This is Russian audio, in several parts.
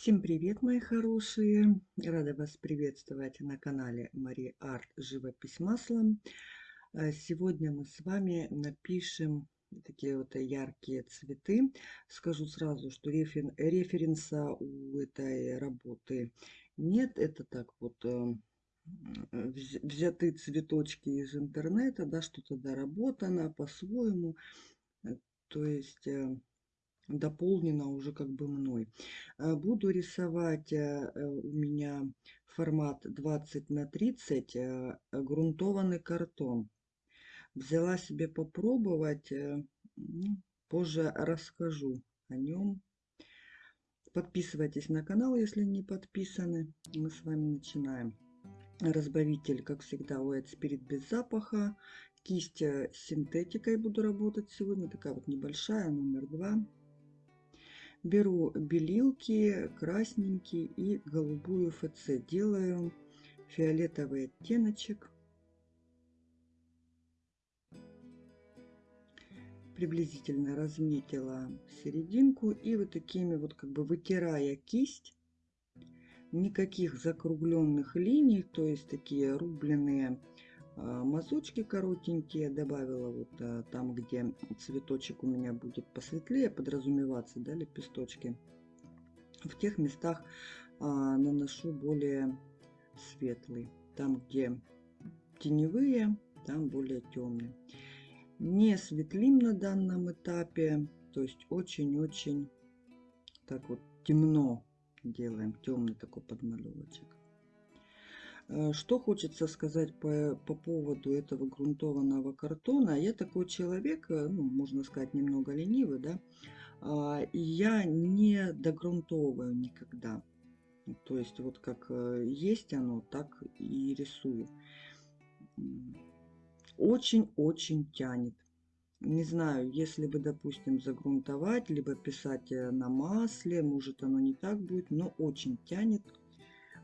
Всем привет, мои хорошие! Рада вас приветствовать на канале Мари Арт Живопись маслом. А сегодня мы с вами напишем такие вот яркие цветы. Скажу сразу, что рефер, референса у этой работы нет. Это так вот э, взяты цветочки из интернета, да, что-то доработано по-своему. То есть э, дополнена уже как бы мной. Э, буду рисовать э, у меня формат 20 на 30 э, грунтованный картон. Взяла себе попробовать, ну, позже расскажу о нем. Подписывайтесь на канал, если не подписаны. Мы с вами начинаем. Разбавитель, как всегда, White Spirit без запаха. Кисть синтетикой буду работать сегодня. Такая вот небольшая, номер два. Беру белилки, красненький и голубую ФЦ. Делаю фиолетовый оттеночек. Приблизительно разметила серединку и вот такими вот как бы вытирая кисть, никаких закругленных линий, то есть такие рубленые мазочки коротенькие добавила вот а, там где цветочек у меня будет посветлее подразумеваться да лепесточки. В тех местах а, наношу более светлый. Там где теневые там более темные не светлим на данном этапе то есть очень-очень так вот темно делаем темный такой подмалевочек что хочется сказать по, по поводу этого грунтованного картона. Я такой человек, э, ну, можно сказать, немного ленивый, да, а, я не догрунтовываю никогда. То есть вот как э, есть оно, так и рисую. Очень-очень тянет. Не знаю, если бы, допустим, загрунтовать, либо писать на масле, может оно не так будет, но очень тянет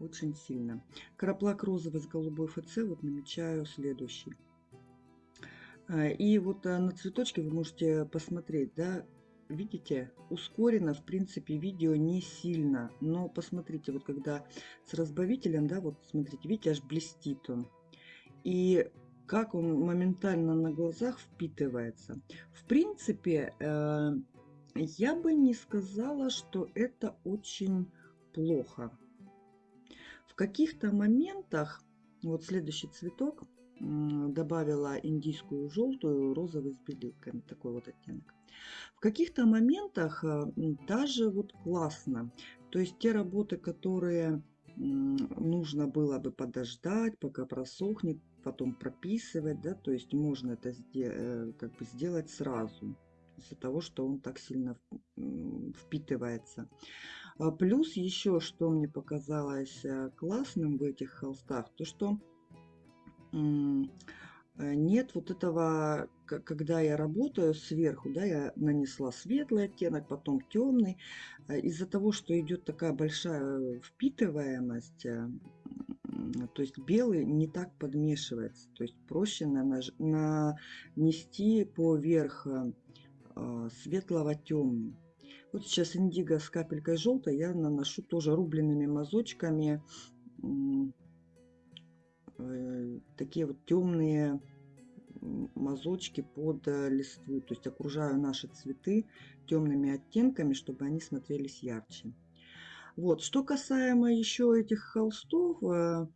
очень сильно. Краплак розовый с голубой ФЦ вот намечаю следующий. А, и вот а, на цветочке вы можете посмотреть, да, видите, ускорено, в принципе, видео не сильно. Но посмотрите, вот когда с разбавителем, да, вот смотрите, видите, аж блестит он. И как он моментально на глазах впитывается. В принципе, э, я бы не сказала, что это очень плохо каких-то моментах, вот следующий цветок, добавила индийскую желтую, розовый с белилками, такой вот оттенок. В каких-то моментах э, даже вот классно. То есть те работы, которые нужно было бы подождать, пока просохнет, потом прописывать, да, то есть можно это э, как бы сделать сразу из-за того, что он так сильно впитывается. А плюс еще, что мне показалось э, классным в этих холстах, то что э, нет вот этого, когда я работаю сверху, да, я нанесла светлый оттенок, потом темный. Э, из-за того, что идет такая большая впитываемость, то есть белый не так подмешивается, то есть проще нанести поверх светлого темный. Вот сейчас индиго с капелькой желтой я наношу тоже рубленными мазочками э, такие вот темные мазочки под э, листву. То есть окружаю наши цветы темными оттенками, чтобы они смотрелись ярче. Вот, что касаемо еще этих холстов, э,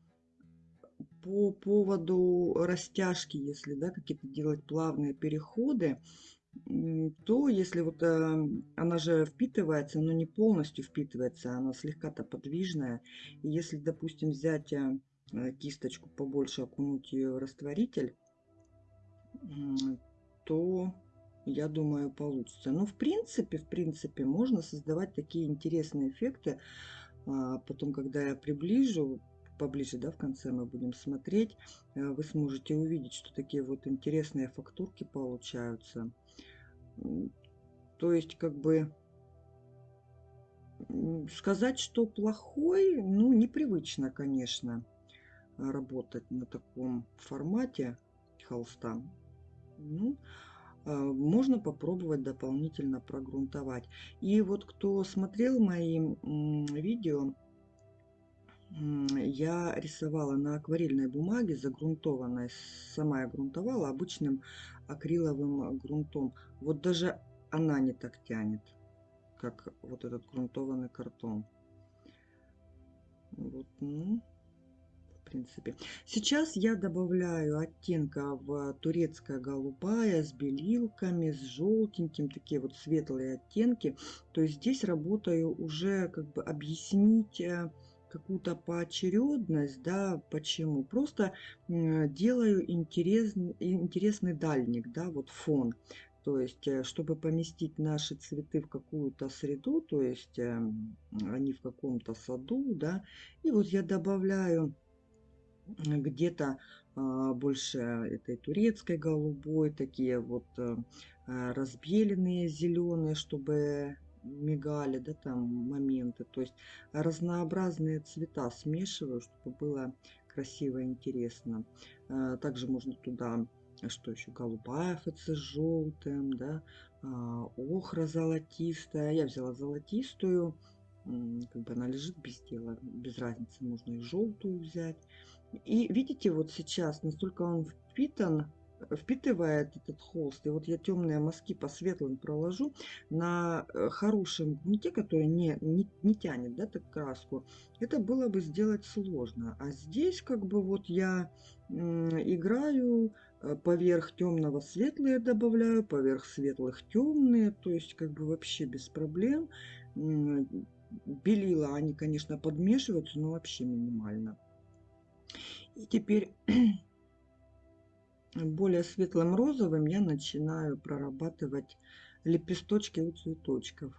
по поводу растяжки, если да, какие-то делать плавные переходы, то если вот э, она же впитывается, но не полностью впитывается, она слегка-то подвижная. И если, допустим, взять э, кисточку побольше, окунуть ее в растворитель, то я думаю получится. Но в принципе, в принципе, можно создавать такие интересные эффекты. А потом, когда я приближу, поближе, да, в конце мы будем смотреть, э, вы сможете увидеть, что такие вот интересные фактурки получаются. То есть, как бы, сказать, что плохой, ну, непривычно, конечно, работать на таком формате холста. Ну, можно попробовать дополнительно прогрунтовать. И вот кто смотрел мои видео, я рисовала на акварельной бумаге загрунтованной, сама я грунтовала обычным акриловым грунтом. Вот даже она не так тянет, как вот этот грунтованный картон. Вот, ну, в принципе. Сейчас я добавляю оттенка в турецкая голубая с белилками, с желтеньким, такие вот светлые оттенки. То есть здесь работаю уже как бы объяснить э, какую-то поочередность, да, почему? Просто делаю интересный, интересный дальник, да, вот фон. То есть, э, чтобы поместить наши цветы в какую-то среду, то есть эм, они в каком-то саду, да, и вот я добавляю где-то а, больше этой турецкой голубой, такие вот э, разбеленные зеленые, чтобы мигали, да, там моменты. То есть разнообразные цвета смешиваю, чтобы было красиво и интересно. А, также можно туда, что еще, голубая ФЦ с желтым, да, а, охра золотистая. Я взяла золотистую, как бы она лежит без дела, без разницы, можно и желтую взять. И видите, вот сейчас настолько он впитан впитывает этот холст. И вот я темные мазки по светлым проложу на э, хорошем грунте, который не, не, не тянет да, так краску. Это было бы сделать сложно. А здесь как бы вот я играю э, поверх темного светлые добавляю, поверх светлых темные, то есть как бы вообще без проблем. Белила они, конечно, подмешиваются, но вообще минимально. И теперь более светлым розовым я начинаю прорабатывать лепесточки у цветочков.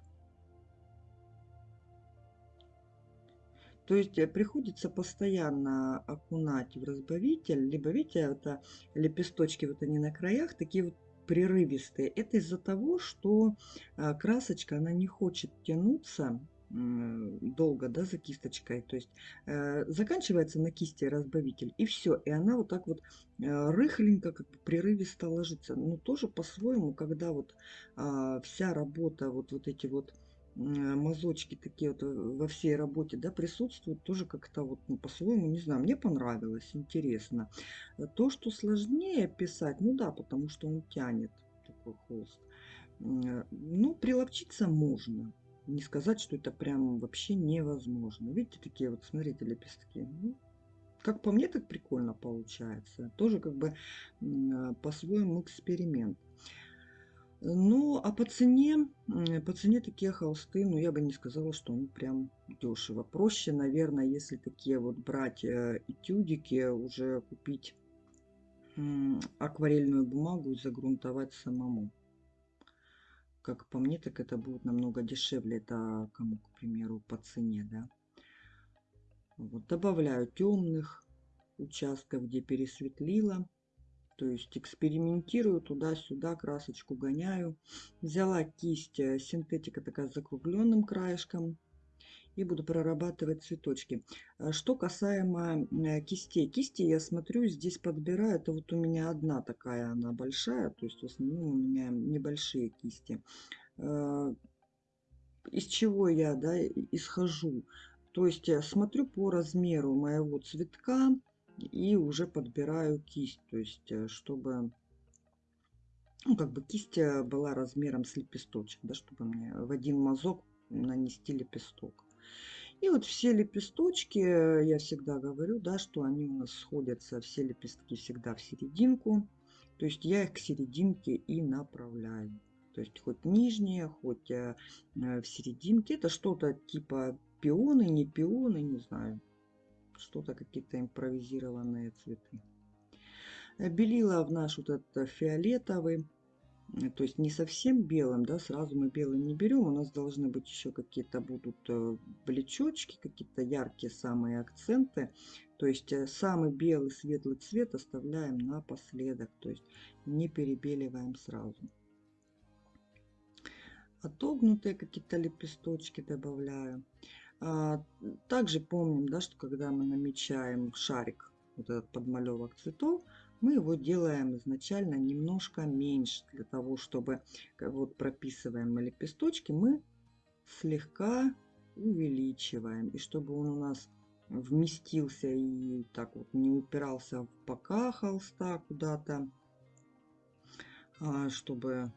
То есть э, приходится постоянно окунать в разбавитель. Либо, видите, это лепесточки, вот они на краях, такие вот прерывистые. Это из-за того, что а, красочка, она не хочет тянуться долго, да, за кисточкой. То есть э, заканчивается на кисти разбавитель, и все. И она вот так вот э, рыхленько, как бы прерывисто ложится. Но тоже по-своему, когда вот э, вся работа, вот, вот эти вот э, мазочки такие вот во всей работе, да, присутствуют, тоже как-то вот, ну, по-своему, не знаю, мне понравилось, интересно. То, что сложнее писать, ну да, потому что он тянет такой холст. Ну, приловчиться можно не сказать, что это прям вообще невозможно. Видите, такие вот, смотрите, лепестки. Ну, как по мне, так прикольно получается. Тоже как бы а, по-своему эксперимент. Ну, а по цене, по цене такие холсты, ну, я бы не сказала, что они прям дешево. Проще, наверное, если такие вот брать э, этюдики, уже купить акварельную бумагу и загрунтовать самому как по мне, так это будет намного дешевле. Это кому, к примеру, по цене, да. Вот, добавляю темных участков, где пересветлила. То есть экспериментирую туда-сюда, красочку гоняю. Взяла кисть э, синтетика такая с закругленным краешком и буду прорабатывать цветочки. А что касаемо э, кистей. Кисти я смотрю, здесь подбираю. Это вот у меня одна такая, она большая. То есть в основном у меня небольшие кисти. А, из чего я да, исхожу? То есть я смотрю по размеру моего цветка и уже подбираю кисть. То есть э, чтобы ну, как бы кисть э, была размером с лепесточек, да, чтобы мне в один мазок нанести лепесток. И вот все лепесточки, э, я всегда говорю, да, что они у нас сходятся, все лепестки всегда в серединку. То есть я их к серединке и направляю. То есть хоть нижние, хоть э, э, в серединке. Это что-то типа пионы, не пионы, не знаю. Что-то какие-то импровизированные цветы. Белила в наш вот этот фиолетовый то есть не совсем белым, да, сразу мы белый не берем, у нас должны быть еще какие-то будут э, блечочки, какие-то яркие самые акценты, то есть э, самый белый светлый цвет оставляем напоследок, то есть не перебеливаем сразу. Отогнутые какие-то лепесточки добавляю. А, также помним, да, что когда мы намечаем шарик, вот этот подмалевок цветов, мы его делаем изначально немножко меньше, для того, чтобы, вот прописываем лепесточки, мы слегка увеличиваем. И чтобы он у нас вместился и так вот не упирался в бока холста куда-то, а чтобы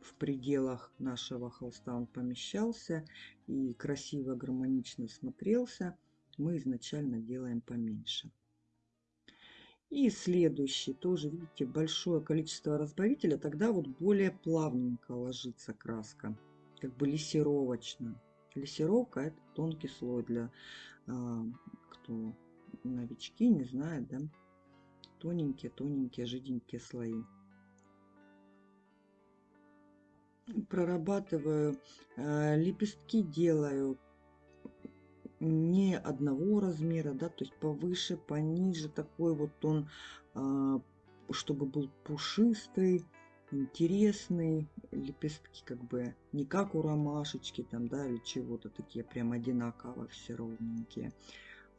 в пределах нашего холста он помещался и красиво, гармонично смотрелся, мы изначально делаем поменьше. И следующий, тоже, видите, большое количество разбавителя, тогда вот более плавненько ложится краска, как бы лессировочно. Лессировка это тонкий слой для, а, кто новички, не знает, да, тоненькие-тоненькие, жиденькие слои. Прорабатываю, э, лепестки делаю не одного размера, да, то есть повыше, пониже, такой вот он, а, чтобы был пушистый, интересный, лепестки как бы не как у ромашечки там, да, или чего-то такие прям одинаково все ровненькие,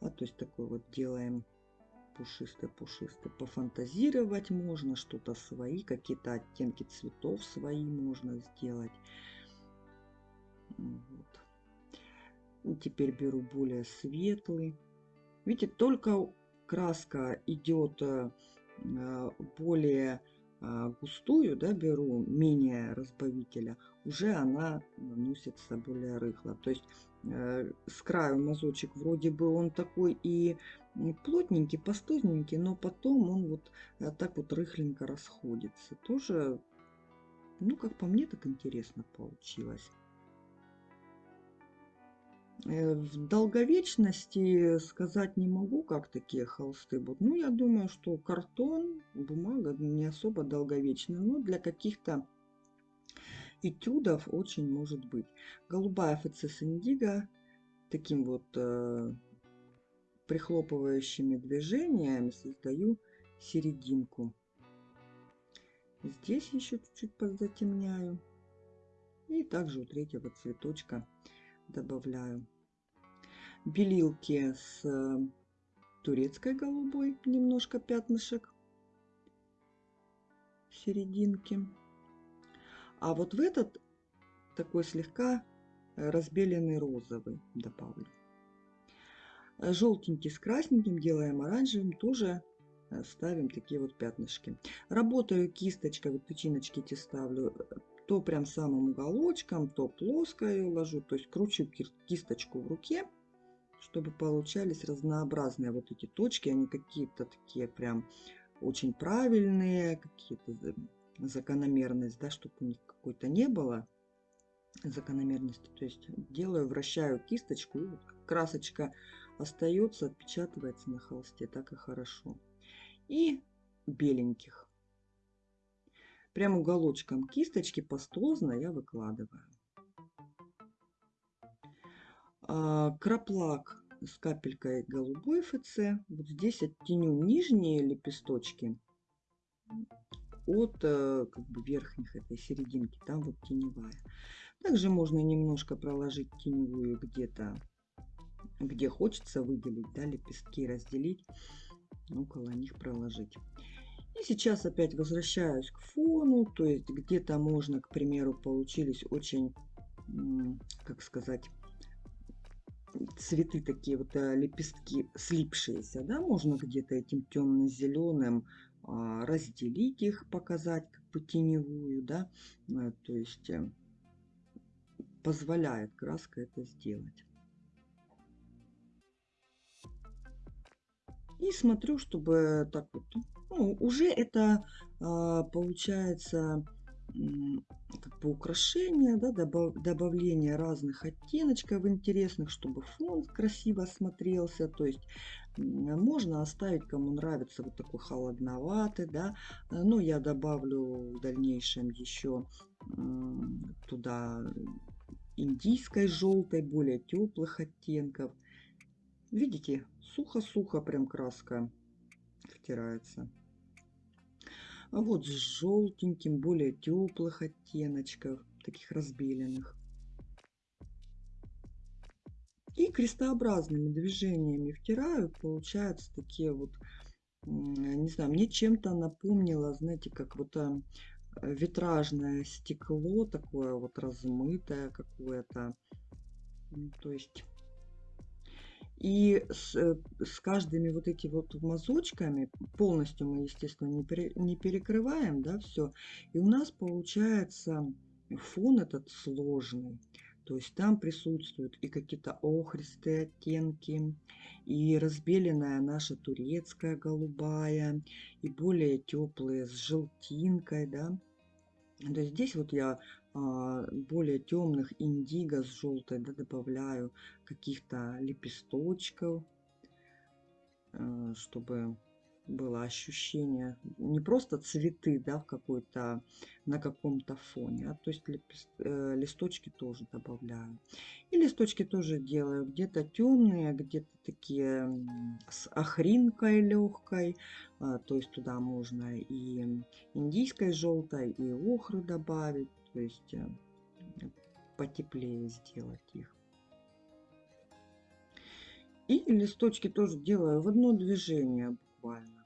а то есть такой вот делаем пушистый-пушистый. Пофантазировать можно, что-то свои, какие-то оттенки цветов свои можно сделать. Вот. Теперь беру более светлый. Видите, только краска идет э, более э, густую, да, беру менее разбавителя, уже она наносится более рыхло. То есть э, с краю мазочек вроде бы он такой и плотненький, пастузненький, но потом он вот так вот рыхленько расходится. Тоже, ну, как по мне, так интересно получилось. Э, в долговечности сказать не могу, как такие холсты будут. Ну, я думаю, что картон, бумага не особо долговечны, но для каких-то этюдов очень может быть. Голубая ФЦС Индиго таким вот э, прихлопывающими движениями создаю серединку. Здесь еще чуть-чуть подзатемняю. И также у третьего цветочка добавляю белилки с э, турецкой голубой, немножко пятнышек в серединке. А вот в этот такой слегка разбеленный розовый добавлю. Желтенький с красненьким делаем оранжевым, тоже э, ставим такие вот пятнышки. Работаю кисточкой, вот тычиночки эти ставлю то прям самым уголочком, то плоско ее ложу, то есть кручу кисточку в руке, чтобы получались разнообразные вот эти точки, они какие-то такие прям очень правильные, какие-то закономерность, да, чтобы у них какой-то не было закономерности. То есть делаю, вращаю кисточку, красочка остается, отпечатывается на холсте, так и хорошо. И беленьких Прям уголочком кисточки пастозно я выкладываю. А, краплак с капелькой голубой ФЦ. Вот здесь оттеню нижние лепесточки от э, как бы верхних этой серединки. Там вот теневая. Также можно немножко проложить теневую где-то, где хочется выделить, да, лепестки разделить, около них проложить. И сейчас опять возвращаюсь к фону, то есть где-то можно, к примеру, получились очень, как сказать, цветы такие вот э, лепестки слипшиеся, да, можно где-то этим темно-зеленым а, разделить их, показать как бы теневую, да, э, то есть э, позволяет краска это сделать. И смотрю, чтобы так вот ну, уже это а, получается как бы украшение, да, добав, добавление разных оттеночков интересных, чтобы фон красиво смотрелся. То есть можно оставить, кому нравится вот такой холодноватый, да, но я добавлю в дальнейшем еще туда индийской желтой, более теплых оттенков. Видите, сухо-сухо прям краска втирается. А вот с желтеньким, более теплых оттеночков, таких разбеленных. И крестообразными движениями втираю, получаются такие вот не знаю, мне чем-то напомнило, знаете, как вот а, витражное стекло, такое вот размытое какое-то. То есть и с, э, с каждыми вот этими вот мазочками, полностью мы, естественно, не, пере, не перекрываем, да, все. И у нас получается фон этот сложный. То есть там присутствуют и какие-то охристые оттенки, и разбеленная наша турецкая голубая, и более теплые с желтинкой, да. То есть здесь вот я более темных индиго с желтой да, добавляю каких-то лепесточков, э, чтобы было ощущение не просто цветы да, в какой-то на каком-то фоне, а то есть лепест, э, листочки тоже добавляю. И листочки тоже делаю где-то темные, где-то такие с охринкой легкой, э, то есть туда можно и индийской желтой, и охры добавить, то есть э, потеплее сделать их. И листочки тоже делаю в одно движение буквально.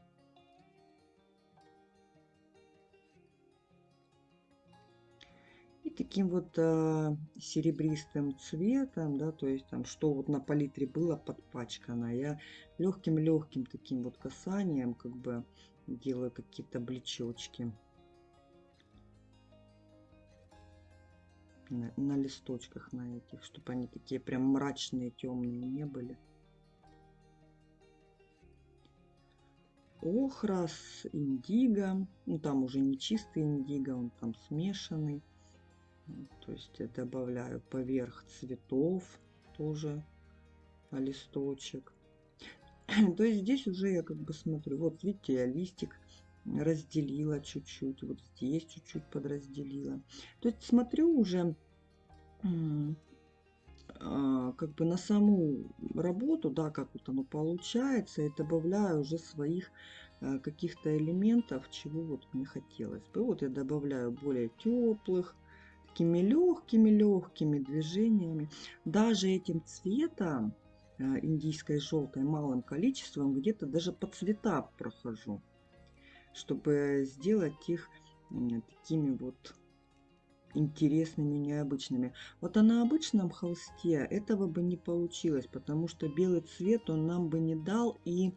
И таким вот э, серебристым цветом, да, то есть там, что вот на палитре было подпачкано, я легким-легким таким вот касанием как бы делаю какие-то блечочки. На, на листочках на этих, чтобы они такие прям мрачные, темные не были. Охра с индиго, ну там уже не чистый индиго, он там смешанный. То есть я добавляю поверх цветов тоже листочек. То есть здесь уже я как бы смотрю, вот видите, я листик разделила чуть-чуть, вот здесь чуть-чуть подразделила. То есть смотрю уже а, как бы на саму работу, да, как вот оно получается, и добавляю уже своих а, каких-то элементов, чего вот мне хотелось бы. Вот я добавляю более теплых, такими легкими-легкими движениями. Даже этим цветом, а, индийской желтой, малым количеством, где-то даже по цвета прохожу чтобы сделать их такими вот интересными, необычными. Вот а на обычном холсте этого бы не получилось, потому что белый цвет он нам бы не дал и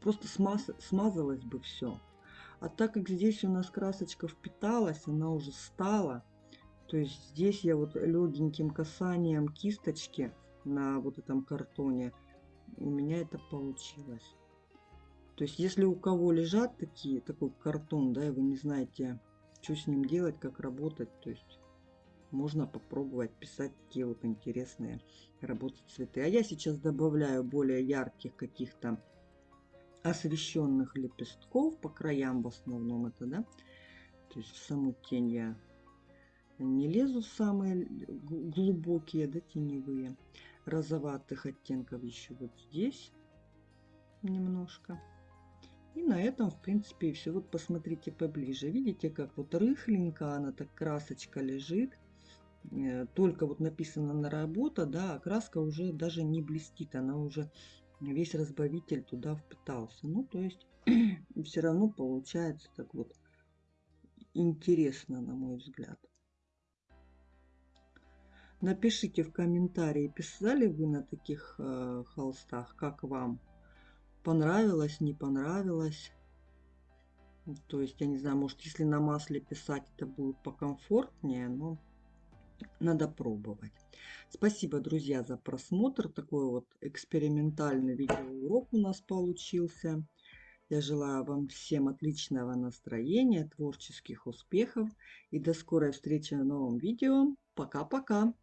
просто смаз, смазалось бы все. А так как здесь у нас красочка впиталась, она уже стала, то есть здесь я вот легеньким касанием кисточки на вот этом картоне, у меня это получилось. То есть, если у кого лежат такие, такой картон, да, и вы не знаете, что с ним делать, как работать, то есть можно попробовать писать такие вот интересные работы цветы. А я сейчас добавляю более ярких каких-то освещенных лепестков по краям в основном это, да. То есть в саму тень я не лезу самые глубокие, да, теневые. Розоватых оттенков еще вот здесь немножко. И на этом, в принципе, и все. Вот посмотрите поближе. Видите, как вот рыхленько она так красочка лежит. Э, только вот написано на работа, да, а краска уже даже не блестит. Она уже весь разбавитель туда впитался. Ну, то есть все равно получается так вот интересно, на мой взгляд. Напишите в комментарии, писали вы на таких э, холстах, как вам понравилось, не понравилось. То есть, я не знаю, может, если на масле писать, это будет покомфортнее, но надо пробовать. Спасибо, друзья, за просмотр. Такой вот экспериментальный видеоурок у нас получился. Я желаю вам всем отличного настроения, творческих успехов и до скорой встречи в новом видео. Пока-пока!